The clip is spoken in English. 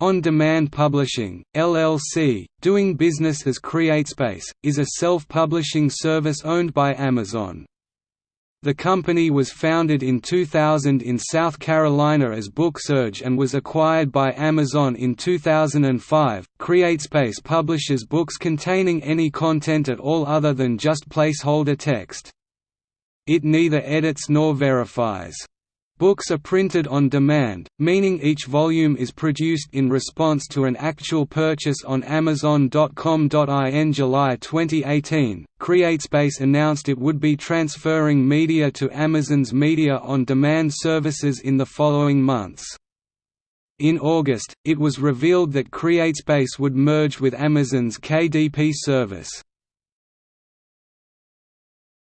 On Demand Publishing, LLC, doing business as CreateSpace, is a self-publishing service owned by Amazon. The company was founded in 2000 in South Carolina as BookSurge and was acquired by Amazon in 2005. CreateSpace publishes books containing any content at all other than just placeholder text. It neither edits nor verifies. Books are printed on demand, meaning each volume is produced in response to an actual purchase on Amazon.com. In July 2018, CreateSpace announced it would be transferring media to Amazon's Media on Demand services in the following months. In August, it was revealed that CreateSpace would merge with Amazon's KDP service.